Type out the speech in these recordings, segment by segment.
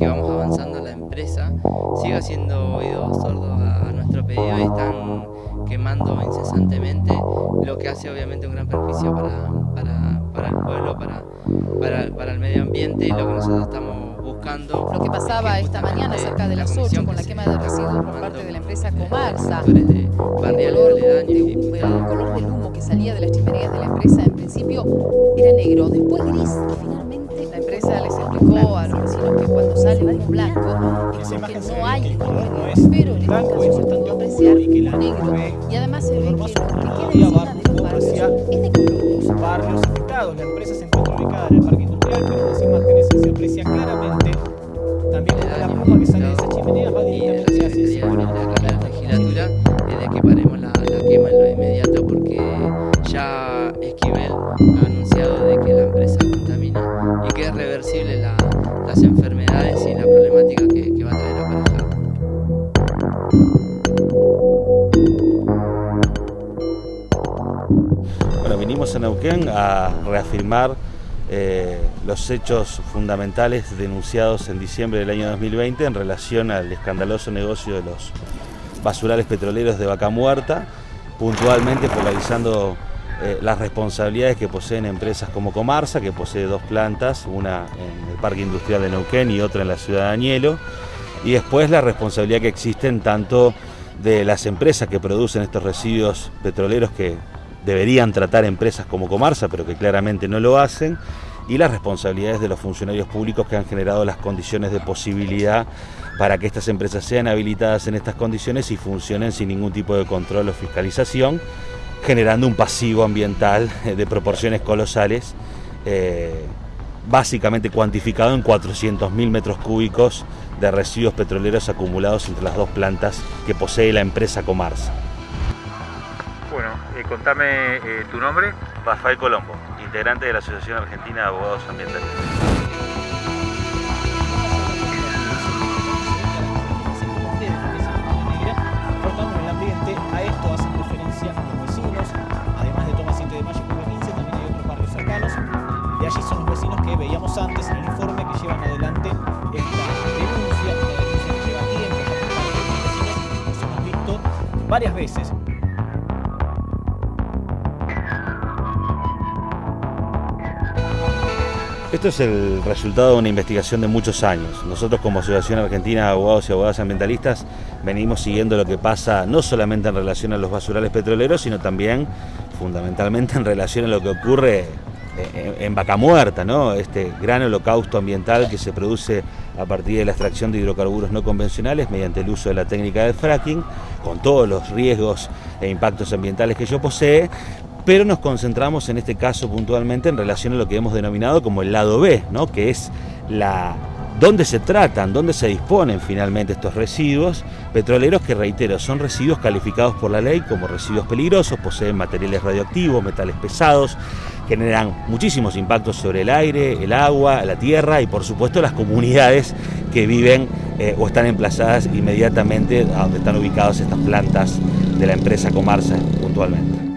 eh, que vamos avanzando la empresa, siga siendo oídos sordos a, nuestro pedido y están quemando incesantemente, lo que hace obviamente un gran perjuicio para, para, el pueblo, para, para, para el medio ambiente y lo que nosotros estamos lo que pasaba esta mañana cerca de las 8 con la quema de residuos por parte de la empresa Comarsa. El color, el color del humo que salía de las chimeneas de la empresa. En principio era negro, después gris y finalmente la empresa les explicó sale humo blanco es que no hay color, pero en este caso se pudo apreciar negro. y además se ve que lo que queda encima de los barrios. es de color. Barrios afectados, la empresa se encuentra ubicada en el parque industrial, pero en las imágenes se aprecia claramente. Venimos a a reafirmar eh, los hechos fundamentales denunciados en diciembre del año 2020 en relación al escandaloso negocio de los basurales petroleros de Vaca Muerta, puntualmente polarizando eh, las responsabilidades que poseen empresas como Comarsa, que posee dos plantas, una en el Parque Industrial de Neuquén y otra en la ciudad de Añelo, y después la responsabilidad que existen tanto de las empresas que producen estos residuos petroleros que deberían tratar empresas como Comarsa, pero que claramente no lo hacen, y las responsabilidades de los funcionarios públicos que han generado las condiciones de posibilidad para que estas empresas sean habilitadas en estas condiciones y funcionen sin ningún tipo de control o fiscalización, generando un pasivo ambiental de proporciones colosales, eh, básicamente cuantificado en 400.000 metros cúbicos de residuos petroleros acumulados entre las dos plantas que posee la empresa Comarsa. Eh, contame eh, tu nombre. Rafael Colombo, integrante de la Asociación Argentina de Abogados Ambientalistas. el ambiente, a esto hacen referencia los vecinos, además de Tomás 7 de Mayo y 15, también hay otros barrios cercanos. De allí son los vecinos que veíamos antes en el informe que llevan adelante esta denuncia, una denuncia que lleva tiempo parte de los vecinos, nos hemos visto varias veces Esto es el resultado de una investigación de muchos años. Nosotros como Asociación Argentina de Abogados y Abogadas Ambientalistas venimos siguiendo lo que pasa no solamente en relación a los basurales petroleros, sino también fundamentalmente en relación a lo que ocurre en Vaca Muerta, ¿no? este gran holocausto ambiental que se produce a partir de la extracción de hidrocarburos no convencionales mediante el uso de la técnica del fracking, con todos los riesgos e impactos ambientales que ello posee, pero nos concentramos en este caso puntualmente en relación a lo que hemos denominado como el lado B, ¿no? que es la dónde se tratan, dónde se disponen finalmente estos residuos petroleros que, reitero, son residuos calificados por la ley como residuos peligrosos, poseen materiales radioactivos, metales pesados, generan muchísimos impactos sobre el aire, el agua, la tierra y por supuesto las comunidades que viven eh, o están emplazadas inmediatamente a donde están ubicadas estas plantas de la empresa Comarsa puntualmente.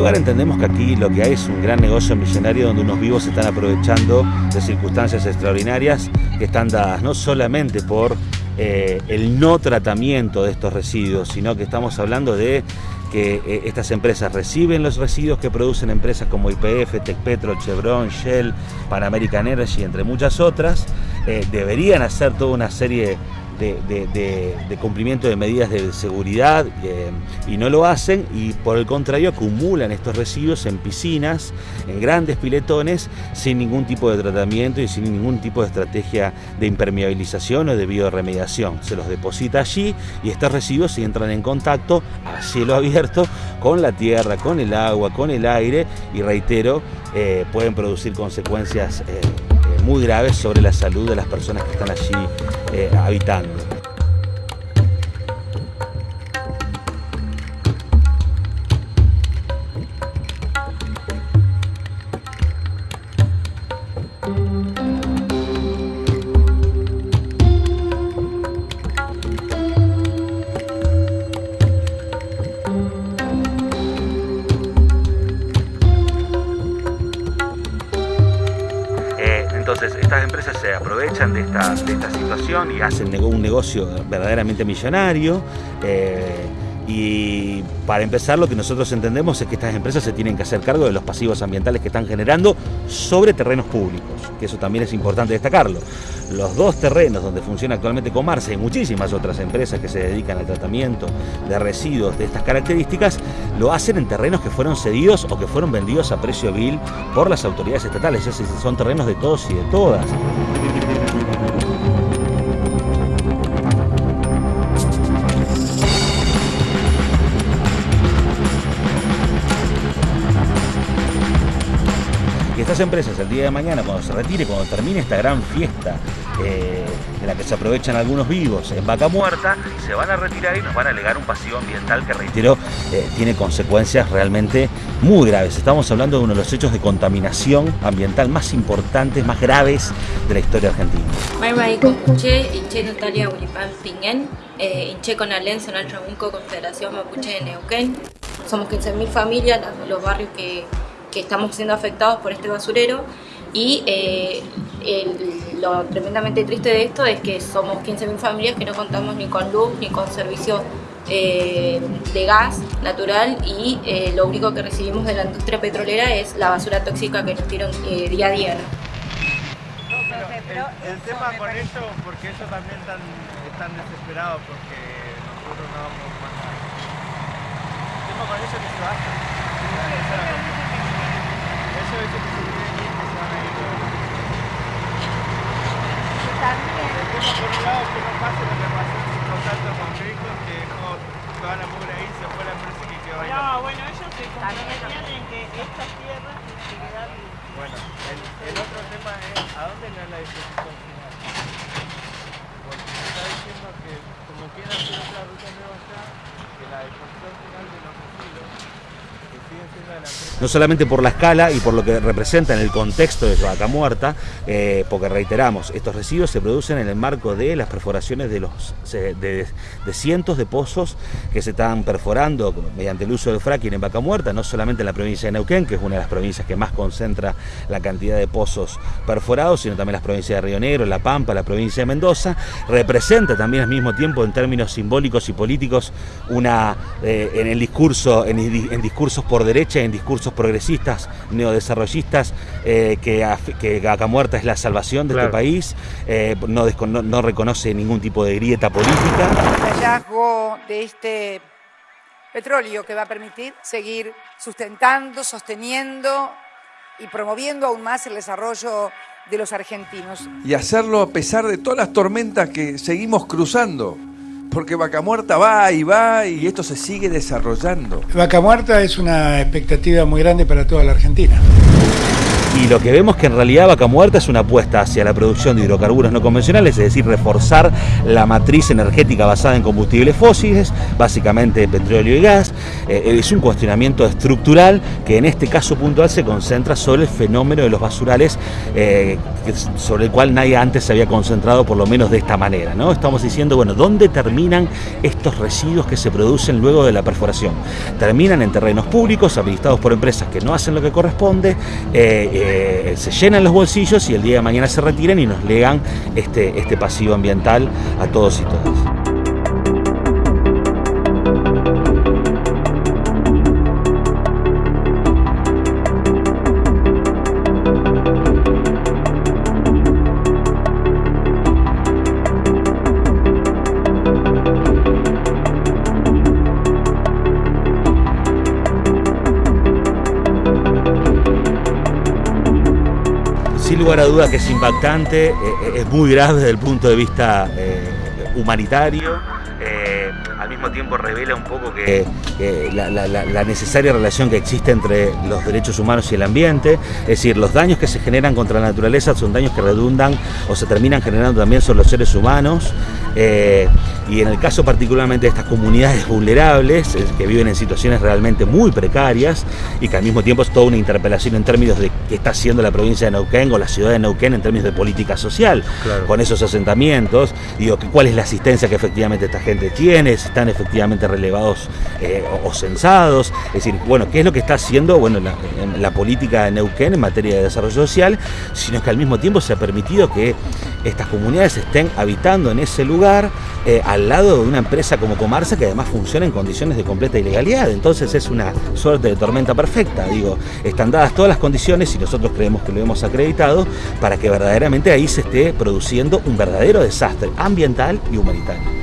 Lugar entendemos que aquí lo que hay es un gran negocio millonario donde unos vivos se están aprovechando de circunstancias extraordinarias que están dadas no solamente por eh, el no tratamiento de estos residuos, sino que estamos hablando de que eh, estas empresas reciben los residuos que producen empresas como IPF, Tecpetro, Chevron, Shell, Pan American Energy, entre muchas otras, eh, deberían hacer toda una serie de, cumplimiento de medidas de seguridad eh, y no lo hacen y por el contrario acumulan estos residuos en piscinas, en grandes piletones, sin ningún tipo de tratamiento y sin ningún tipo de estrategia de impermeabilización o de bioremediación. Se los deposita allí y estos residuos entran en contacto a cielo abierto con la tierra, con el agua, con el aire y reitero, eh, pueden producir consecuencias eh, muy graves sobre la salud de las personas que están allí habitando. Entonces, estas empresas se aprovechan de esta, situación y hacen un negocio verdaderamente millonario. Eh, y para empezar, lo que nosotros entendemos es que estas empresas se tienen que hacer cargo de los pasivos ambientales que están generando sobre terrenos públicos, que eso también es importante destacarlo. Los dos terrenos donde funciona actualmente Comarse y muchísimas otras empresas que se dedican al tratamiento de residuos de estas características, lo hacen en terrenos que fueron cedidos o que fueron vendidos a precio vil por las autoridades estatales. Es son terrenos de todos y de todas. Estas empresas el día de mañana, cuando se retire, cuando termine esta gran fiesta eh, en la que se aprovechan algunos vivos en vaca muerta, se van a retirar y nos van a alegar un pasivo ambiental que, reitero, eh, tiene consecuencias realmente muy graves. Estamos hablando de uno de los hechos de contaminación ambiental más importantes, más graves de la historia argentina. Eh. Somos 15.000 familias, los barrios que que estamos siendo afectados por este basurero y eh, lo tremendamente triste de esto es que somos 15.000 familias que no contamos ni con luz ni con servicios eh, de gas natural y eh, lo único que recibimos de la industria petrolera es la basura tóxica que nos tiran día a día. el, tema con eso, porque ellos también están, están desesperados porque nosotros no vamos más. El tema con eso es que se. Bueno, el, el otro tema es a dónde no es la disposición final. Porque se está diciendo que como quieren hacer otra ruta nueva allá, que la disposición final de los residuos no solamente por la escala y por lo que representa en el contexto de vaca muerta, eh, porque reiteramos, estos residuos se producen en el marco de las perforaciones de, los, de, cientos de pozos que se están perforando mediante el uso del fracking en vaca muerta, no solamente en la provincia de Neuquén, que es una de las provincias que más concentra la cantidad de pozos perforados, sino también las provincias de Río Negro, La Pampa, la provincia de Mendoza, representa también al mismo tiempo en términos simbólicos y políticos una, eh, en el discurso, en, en discursos por derecha en discursos progresistas, neodesarrollistas, eh, que, que Vaca Muerta es la salvación de este país, eh, no, no, reconoce ningún tipo de grieta política. El hallazgo de este petróleo que va a permitir seguir sustentando, sosteniendo y promoviendo aún más el desarrollo de los argentinos. Y hacerlo a pesar de todas las tormentas que seguimos cruzando porque Vaca Muerta va y va y esto se sigue desarrollando. Vaca Muerta es una expectativa muy grande para toda la Argentina. Y lo que vemos que en realidad Vaca Muerta es una apuesta hacia la producción de hidrocarburos no convencionales, es decir, reforzar la matriz energética basada en combustibles fósiles, básicamente petróleo y gas. Eh, es un cuestionamiento estructural que en este caso puntual se concentra sobre el fenómeno de los basurales, eh, sobre el cual nadie antes se había concentrado, por lo menos de esta manera. ¿no? Estamos diciendo, bueno, ¿dónde terminan estos residuos que se producen luego de la perforación? Terminan en terrenos públicos, habilitados por empresas que no hacen lo que corresponde. Eh, eh, se llenan los bolsillos y el día de mañana se retiran y nos legan este, este pasivo ambiental a todos y todas. Lugar a duda que es impactante, eh, eh, es muy grave desde el punto de vista eh, humanitario, al mismo tiempo revela un poco la, necesaria relación que existe entre los derechos humanos y el ambiente, es decir, los daños que se generan contra la naturaleza son daños que redundan o se terminan generando también sobre los seres humanos. Y en el caso particularmente de estas comunidades vulnerables, que viven en situaciones realmente muy precarias y que al mismo tiempo es toda una interpelación en términos de qué está haciendo la provincia de Neuquén o la ciudad de Neuquén en términos de política social, con esos asentamientos, digo, cuál es la asistencia que efectivamente esta gente tiene, si están efectivamente relevados eh, o, censados, es decir, bueno, qué es lo que está haciendo bueno, la, política de Neuquén en materia de desarrollo social, sino que al mismo tiempo se ha permitido que estas comunidades estén habitando en ese lugar eh, al lado de una empresa como Comarsa que además funciona en condiciones de completa ilegalidad. Entonces es una suerte de tormenta perfecta. Digo, están dadas todas las condiciones y nosotros creemos que lo hemos acreditado para que verdaderamente ahí se esté produciendo un verdadero desastre ambiental y humanitario.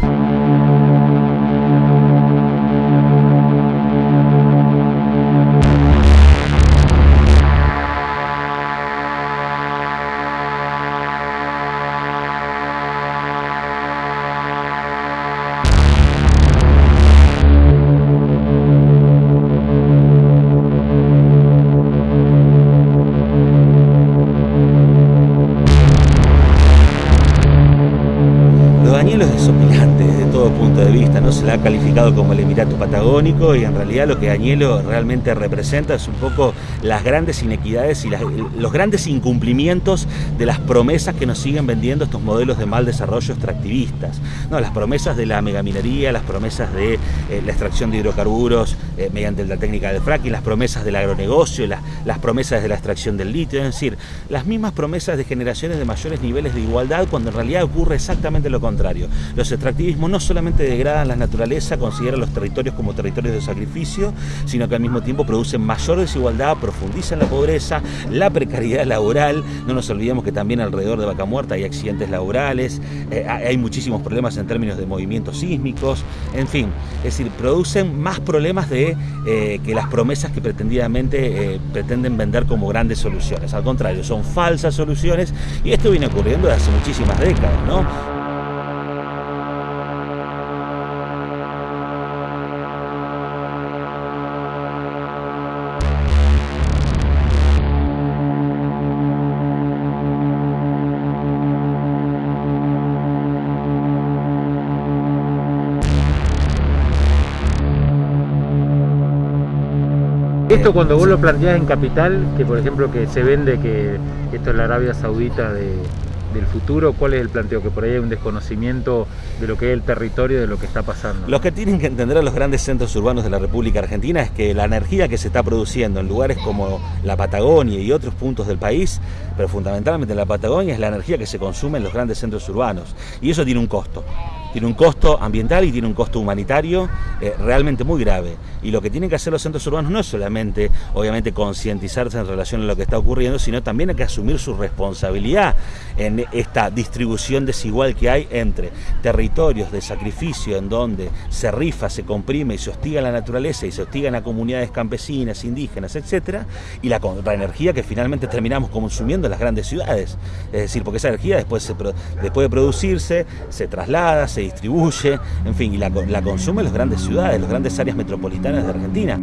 Ha calificado como el Emirato Patagónico y en realidad lo que Añelo realmente representa es un poco las grandes inequidades y los grandes incumplimientos de las promesas que nos siguen vendiendo estos modelos de mal desarrollo extractivistas. No, las promesas de la megaminería, las promesas de eh, la extracción de hidrocarburos eh, mediante la técnica del fracking, las promesas del agronegocio, las promesas de la extracción del litio, es decir, las mismas promesas de generaciones de mayores niveles de igualdad cuando en realidad ocurre exactamente lo contrario. Los extractivismos no solamente degradan las naturalezas, naturaleza considera los territorios como territorios de sacrificio, sino que al mismo tiempo producen mayor desigualdad, profundizan la pobreza, la precariedad laboral. No nos olvidemos que también alrededor de Vaca Muerta hay accidentes laborales, eh, hay muchísimos problemas en términos de movimientos sísmicos, en fin, es decir, producen más problemas de eh, que las promesas que pretendidamente eh, pretenden vender como grandes soluciones. Al contrario, son falsas soluciones y esto viene ocurriendo desde hace muchísimas décadas, ¿no? Esto cuando vos lo planteás en capital, que por ejemplo que se vende que esto es la Arabia Saudita del futuro, ¿cuál es el planteo? Que por ahí hay un desconocimiento de lo que es el territorio, de lo que está pasando. Lo que tienen que entender los grandes centros urbanos de la República Argentina es que la energía que se está produciendo en lugares como la Patagonia y otros puntos del país, pero fundamentalmente en la Patagonia, es la energía que se consume en los grandes centros urbanos. Y eso tiene un costo tiene un costo ambiental y tiene un costo humanitario eh, realmente muy grave. Y lo que tienen que hacer los centros urbanos no es solamente, obviamente, concientizarse en relación a lo que está ocurriendo, sino también hay que asumir su responsabilidad en esta distribución desigual que hay entre territorios de sacrificio en donde se rifa, se comprime y se hostiga la naturaleza y se hostigan a comunidades campesinas, indígenas, etcétera, y la, energía que finalmente terminamos consumiendo en las grandes ciudades. Es decir, porque esa energía después, después de producirse, se traslada, se distribuye, en fin, y la, la consume las grandes ciudades, las grandes áreas metropolitanas de Argentina.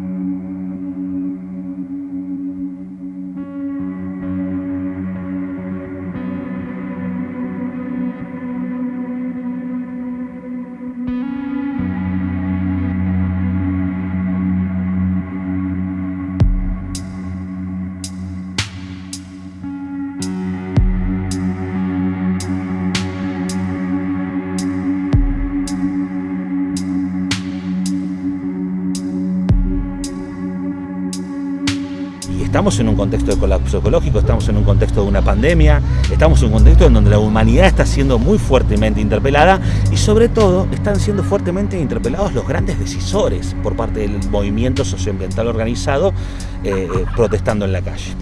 Estamos en un contexto de colapso ecológico, estamos en un contexto de una pandemia, estamos en un contexto en donde la humanidad está siendo muy fuertemente interpelada y sobre todo están siendo fuertemente interpelados los grandes decisores por parte del movimiento socioambiental organizado eh, eh, protestando en la calle.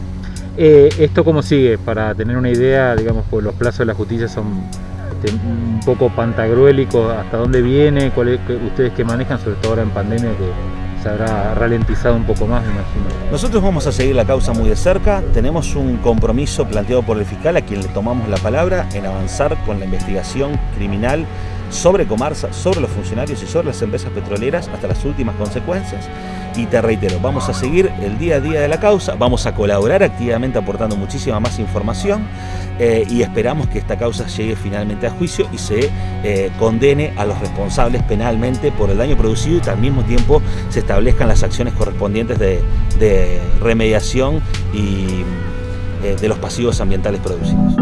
Eh, ¿Esto cómo sigue? Para tener una idea, digamos, pues los plazos de la justicia son un poco pantagruélicos, ¿hasta dónde viene? ¿Cuál ustedes que manejan, sobre todo ahora en pandemia, que se habrá ralentizado un poco más, me imagino. Nosotros vamos a seguir la causa muy de cerca, tenemos un compromiso planteado por el fiscal a quien le tomamos la palabra en avanzar con la investigación criminal sobre Comarsa, sobre los funcionarios y sobre las empresas petroleras hasta las últimas consecuencias. Y te reitero, vamos a seguir el día a día de la causa, vamos a colaborar activamente aportando muchísima más información eh, y esperamos que esta causa llegue finalmente a juicio y se eh, condene a los responsables penalmente por el daño producido y al mismo tiempo se establezcan las acciones correspondientes de, de remediación y eh, de los pasivos ambientales producidos.